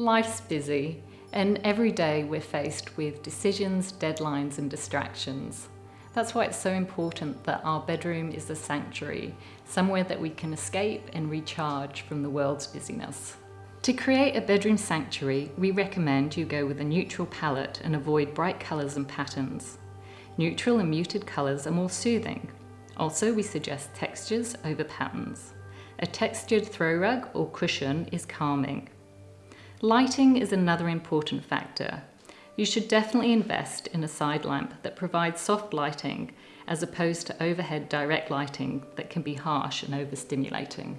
Life's busy, and every day we're faced with decisions, deadlines, and distractions. That's why it's so important that our bedroom is a sanctuary, somewhere that we can escape and recharge from the world's busyness. To create a bedroom sanctuary, we recommend you go with a neutral palette and avoid bright colours and patterns. Neutral and muted colours are more soothing. Also, we suggest textures over patterns. A textured throw rug or cushion is calming. Lighting is another important factor. You should definitely invest in a side lamp that provides soft lighting as opposed to overhead direct lighting that can be harsh and overstimulating.